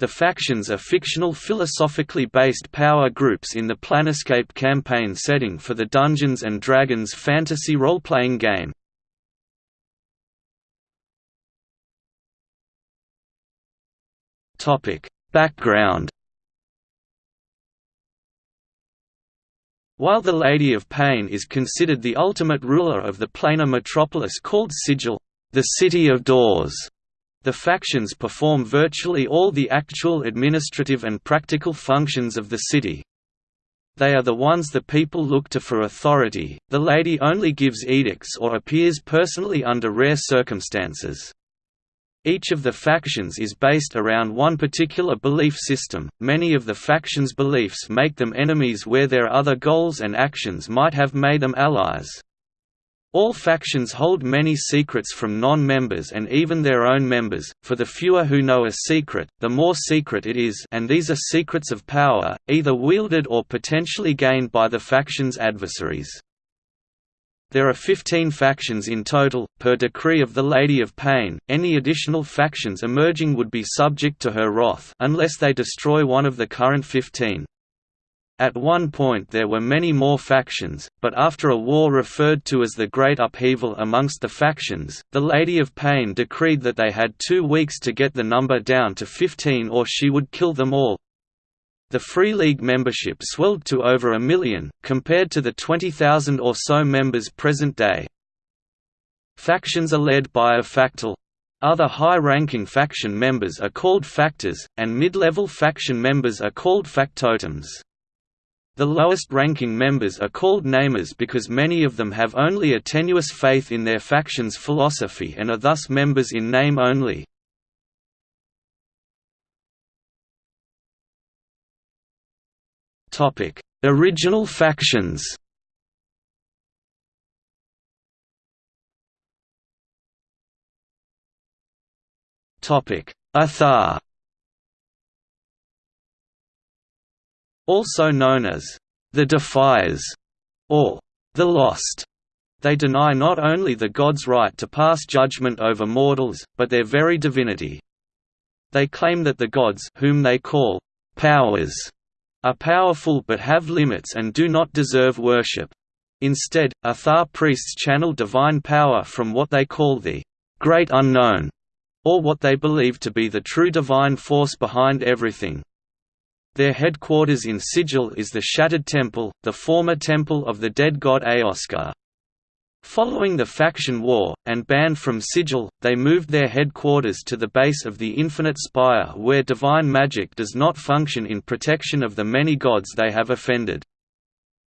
The factions are fictional philosophically based power groups in the Planescape campaign setting for the Dungeons & Dragons fantasy role-playing game. Background While the Lady of Pain is considered the ultimate ruler of the planar metropolis called Sigil, the City of Doors, the factions perform virtually all the actual administrative and practical functions of the city. They are the ones the people look to for authority. The lady only gives edicts or appears personally under rare circumstances. Each of the factions is based around one particular belief system. Many of the factions' beliefs make them enemies where their other goals and actions might have made them allies. All factions hold many secrets from non-members and even their own members, for the fewer who know a secret, the more secret it is and these are secrets of power, either wielded or potentially gained by the faction's adversaries. There are 15 factions in total, per decree of the Lady of Pain, any additional factions emerging would be subject to her wrath unless they destroy one of the current 15. At one point there were many more factions, but after a war referred to as the Great Upheaval amongst the factions, the Lady of Pain decreed that they had two weeks to get the number down to 15 or she would kill them all. The Free League membership swelled to over a million, compared to the 20,000 or so members present day. Factions are led by a factol. Other high-ranking faction members are called factors, and mid-level faction members are called factotums. The lowest-ranking members are called namers because many of them have only a tenuous faith in their faction's philosophy and are thus members in name only. Original factions Athar Also known as the Defiers or the Lost. They deny not only the gods' right to pass judgment over mortals, but their very divinity. They claim that the gods whom they call powers are powerful but have limits and do not deserve worship. Instead, Athar priests channel divine power from what they call the Great Unknown, or what they believe to be the true divine force behind everything. Their headquarters in Sigil is the Shattered Temple, the former temple of the dead god Aoskar. Following the faction war, and banned from Sigil, they moved their headquarters to the base of the Infinite Spire where divine magic does not function in protection of the many gods they have offended.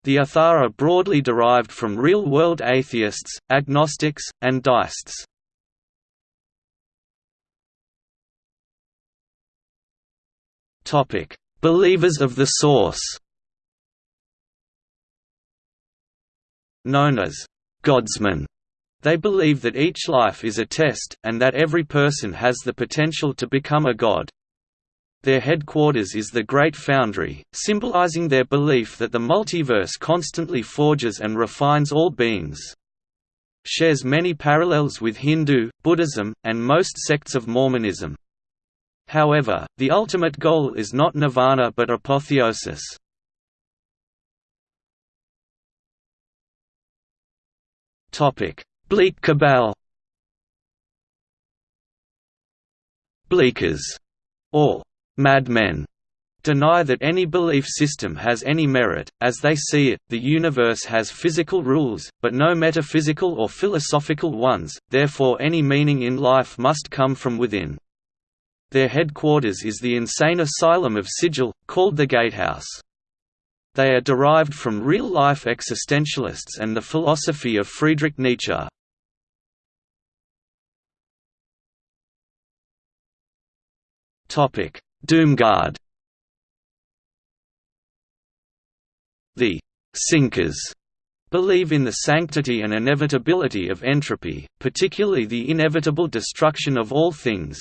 The Athar are broadly derived from real-world atheists, agnostics, and deists. Believers of the Source Known as «godsmen», they believe that each life is a test, and that every person has the potential to become a god. Their headquarters is the Great Foundry, symbolizing their belief that the multiverse constantly forges and refines all beings. Shares many parallels with Hindu, Buddhism, and most sects of Mormonism. However, the ultimate goal is not nirvana but apotheosis. Bleak Cabal Bleakers, or madmen, deny that any belief system has any merit, as they see it, the universe has physical rules, but no metaphysical or philosophical ones, therefore any meaning in life must come from within. Their headquarters is the insane asylum of Sigil, called the Gatehouse. They are derived from real-life existentialists and the philosophy of Friedrich Nietzsche. Doomguard The «sinkers» believe in the sanctity and inevitability of entropy, particularly the inevitable destruction of all things.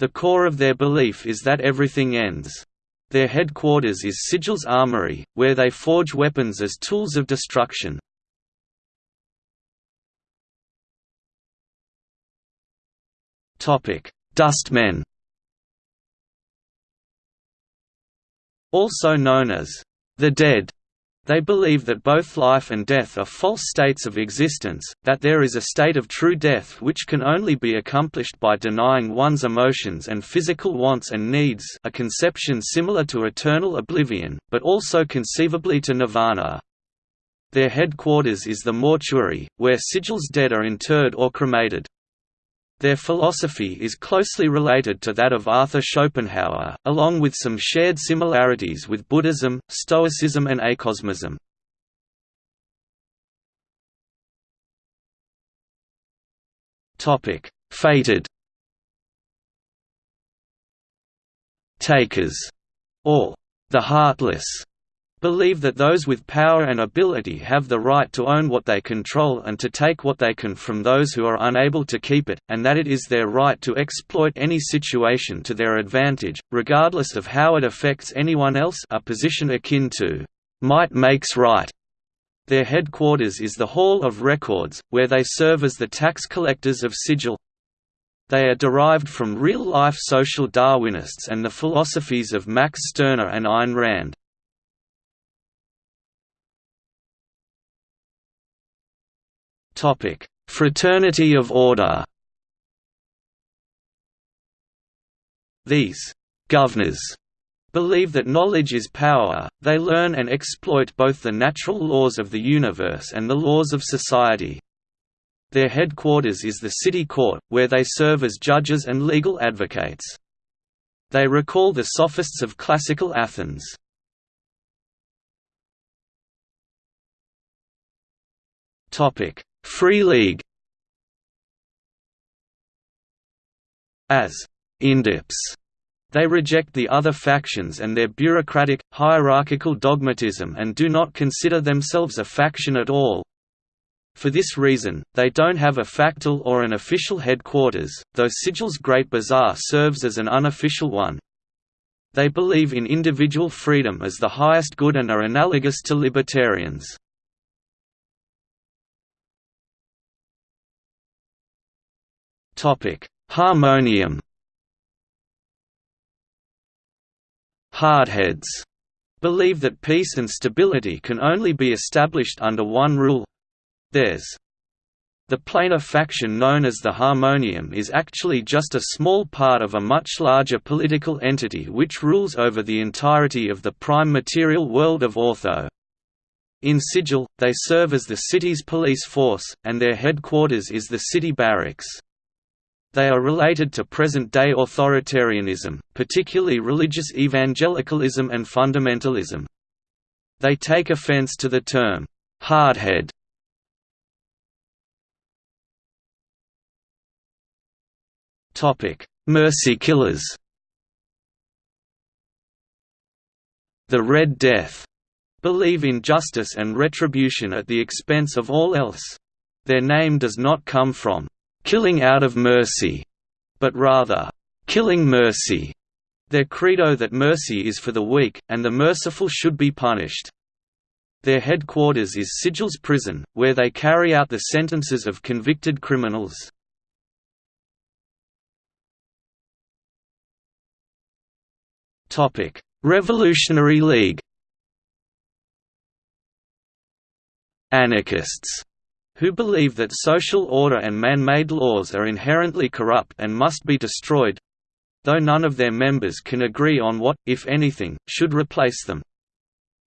The core of their belief is that everything ends. Their headquarters is Sigil's Armory, where they forge weapons as tools of destruction. Dustmen Also known as the Dead they believe that both life and death are false states of existence, that there is a state of true death which can only be accomplished by denying one's emotions and physical wants and needs a conception similar to eternal oblivion, but also conceivably to nirvana. Their headquarters is the mortuary, where Sigil's dead are interred or cremated. Their philosophy is closely related to that of Arthur Schopenhauer, along with some shared similarities with Buddhism, Stoicism and acosmism. Fated. Takers, or the heartless, believe that those with power and ability have the right to own what they control and to take what they can from those who are unable to keep it, and that it is their right to exploit any situation to their advantage, regardless of how it affects anyone else a position akin to, "'might makes right'". Their headquarters is the Hall of Records, where they serve as the tax collectors of Sigil. They are derived from real-life social Darwinists and the philosophies of Max Stirner and Ayn Rand. Topic: Fraternity of Order. These governors believe that knowledge is power, they learn and exploit both the natural laws of the universe and the laws of society. Their headquarters is the city court, where they serve as judges and legal advocates. They recall the sophists of classical Athens. Free League As Indeps, they reject the other factions and their bureaucratic, hierarchical dogmatism and do not consider themselves a faction at all. For this reason, they don't have a factol or an official headquarters, though Sigil's Great Bazaar serves as an unofficial one. They believe in individual freedom as the highest good and are analogous to libertarians. Topic: Harmonium. Hardheads believe that peace and stability can only be established under one rule. Theirs. The planar faction known as the Harmonium is actually just a small part of a much larger political entity which rules over the entirety of the prime material world of Ortho. In Sigil, they serve as the city's police force, and their headquarters is the city barracks. They are related to present-day authoritarianism, particularly religious evangelicalism and fundamentalism. They take offense to the term, "'hardhead' Mercy killers The Red Death believe in justice and retribution at the expense of all else. Their name does not come from killing out of mercy, but rather, killing mercy. Their credo that mercy is for the weak, and the merciful should be punished. Their headquarters is Sigil's prison, where they carry out the sentences of convicted criminals. Revolutionary League Anarchists who believe that social order and man-made laws are inherently corrupt and must be destroyed though none of their members can agree on what, if anything, should replace them.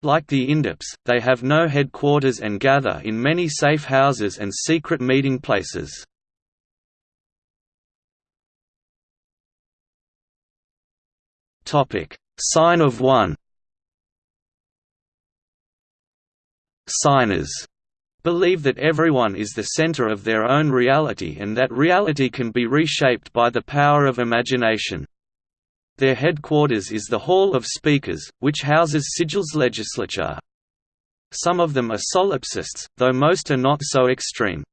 Like the Indeps, they have no headquarters and gather in many safe houses and secret meeting places. Sign of One Signers believe that everyone is the center of their own reality and that reality can be reshaped by the power of imagination. Their headquarters is the Hall of Speakers, which houses Sigil's legislature. Some of them are solipsists, though most are not so extreme.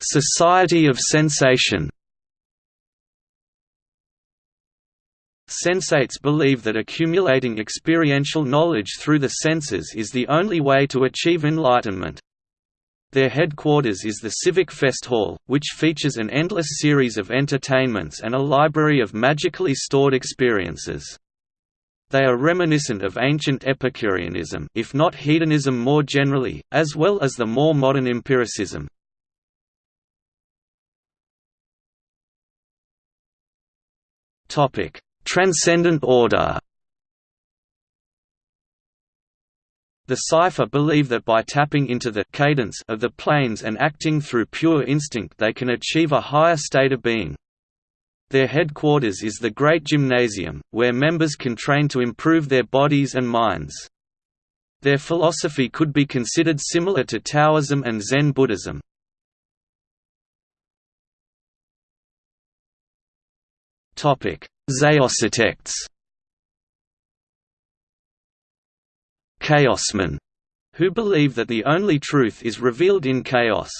Society of Sensation Sensates believe that accumulating experiential knowledge through the senses is the only way to achieve enlightenment. Their headquarters is the Civic Fest Hall, which features an endless series of entertainments and a library of magically stored experiences. They are reminiscent of ancient Epicureanism if not hedonism more generally, as well as the more modern empiricism. Transcendent order The Cypher believe that by tapping into the cadence of the planes and acting through pure instinct they can achieve a higher state of being. Their headquarters is the Great Gymnasium, where members can train to improve their bodies and minds. Their philosophy could be considered similar to Taoism and Zen Buddhism. Xaositects Chaosmen, who believe that the only truth is revealed in chaos.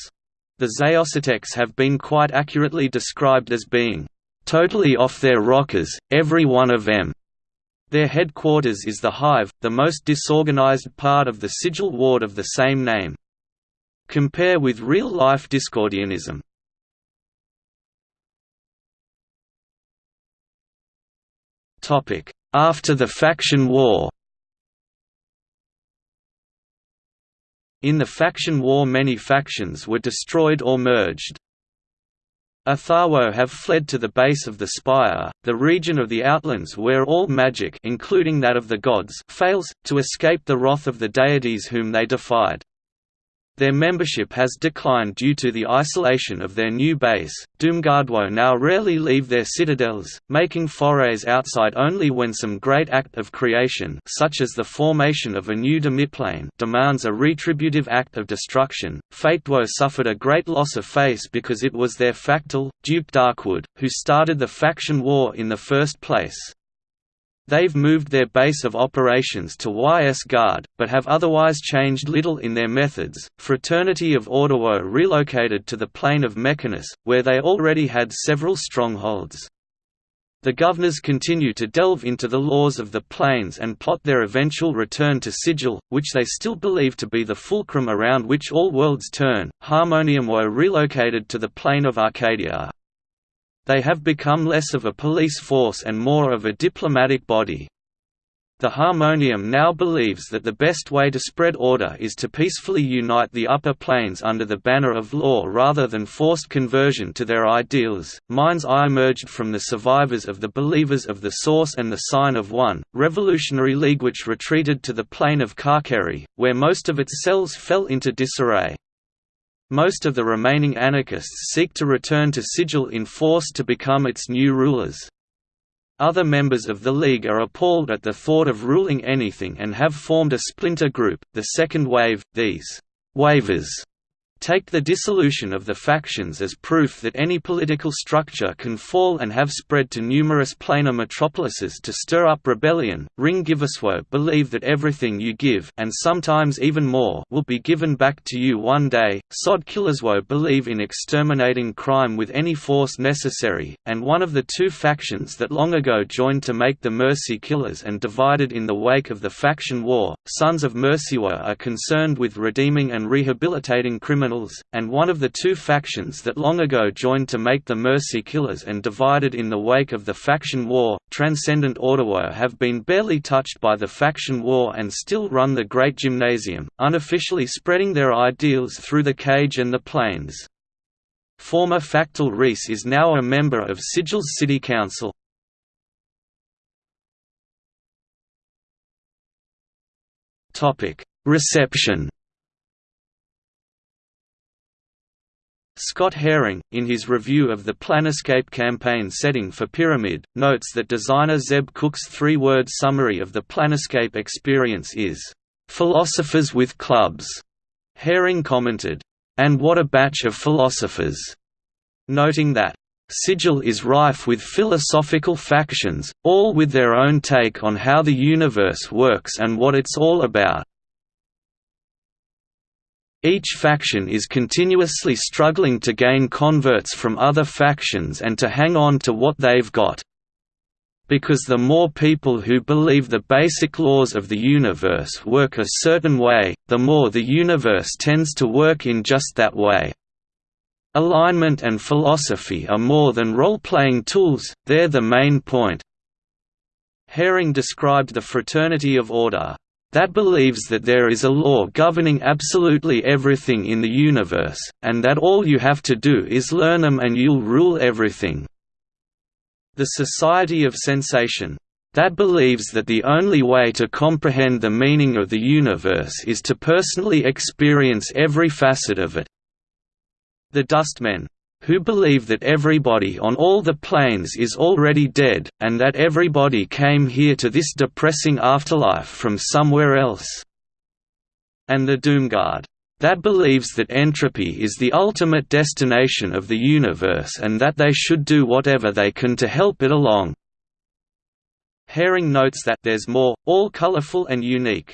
The Xaositects have been quite accurately described as being totally off their rockers, every one of them. Their headquarters is the Hive, the most disorganized part of the sigil ward of the same name. Compare with real-life Discordianism. After the faction war In the faction war many factions were destroyed or merged. Atharwo have fled to the base of the Spire, the region of the Outlands where all magic including that of the gods fails, to escape the wrath of the deities whom they defied. Their membership has declined due to the isolation of their new base. Doomguardwo now rarely leave their citadels, making forays outside only when some great act of creation, such as the formation of a new demiplane, demands a retributive act of destruction. Fatedwo suffered a great loss of face because it was their factol, Duke Darkwood, who started the faction war in the first place. They've moved their base of operations to Ysgard, but have otherwise changed little in their methods. Fraternity of Orderwo relocated to the plane of Mechanus, where they already had several strongholds. The governors continue to delve into the laws of the planes and plot their eventual return to Sigil, which they still believe to be the fulcrum around which all worlds turn. Harmonium were relocated to the plane of Arcadia. They have become less of a police force and more of a diplomatic body. The Harmonium now believes that the best way to spread order is to peacefully unite the upper planes under the banner of law rather than forced conversion to their ideals. Mind's Eye emerged from the survivors of the Believers of the Source and the Sign of One, Revolutionary League which retreated to the plane of Carceri, where most of its cells fell into disarray. Most of the remaining anarchists seek to return to Sigil in force to become its new rulers. Other members of the League are appalled at the thought of ruling anything and have formed a splinter group, the Second Wave. These «waivers» take the dissolution of the factions as proof that any political structure can fall and have spread to numerous planar metropolises to stir up rebellion. Ring Giveswo believe that everything you give and sometimes even more will be given back to you one day. Sod Killerswo believe in exterminating crime with any force necessary, and one of the two factions that long ago joined to make the Mercy Killers and divided in the wake of the faction war, Sons of Mercywo are concerned with redeeming and rehabilitating criminals criminals, and one of the two factions that long ago joined to make the Mercy Killers and divided in the wake of the faction war, Transcendent Orderwo have been barely touched by the faction war and still run the Great Gymnasium, unofficially spreading their ideals through the cage and the planes. Former Factol Rhys is now a member of Sigil's City Council. Reception Scott Herring, in his review of the Planescape campaign setting for Pyramid, notes that designer Zeb Cook's three-word summary of the Planescape experience is, "...philosophers with clubs." Herring commented, "And what a batch of philosophers!" noting that, Sigil is rife with philosophical factions, all with their own take on how the universe works and what it's all about. Each faction is continuously struggling to gain converts from other factions and to hang on to what they've got. because the more people who believe the basic laws of the universe work a certain way, the more the universe tends to work in just that way. Alignment and philosophy are more than role-playing tools, they're the main point. Herring described the fraternity of order, that believes that there is a law governing absolutely everything in the universe, and that all you have to do is learn them and you'll rule everything. The Society of Sensation. That believes that the only way to comprehend the meaning of the universe is to personally experience every facet of it. The Dustmen who believe that everybody on all the planes is already dead, and that everybody came here to this depressing afterlife from somewhere else. And the Doomguard. That believes that entropy is the ultimate destination of the universe and that they should do whatever they can to help it along. Herring notes that there's more, all colorful and unique,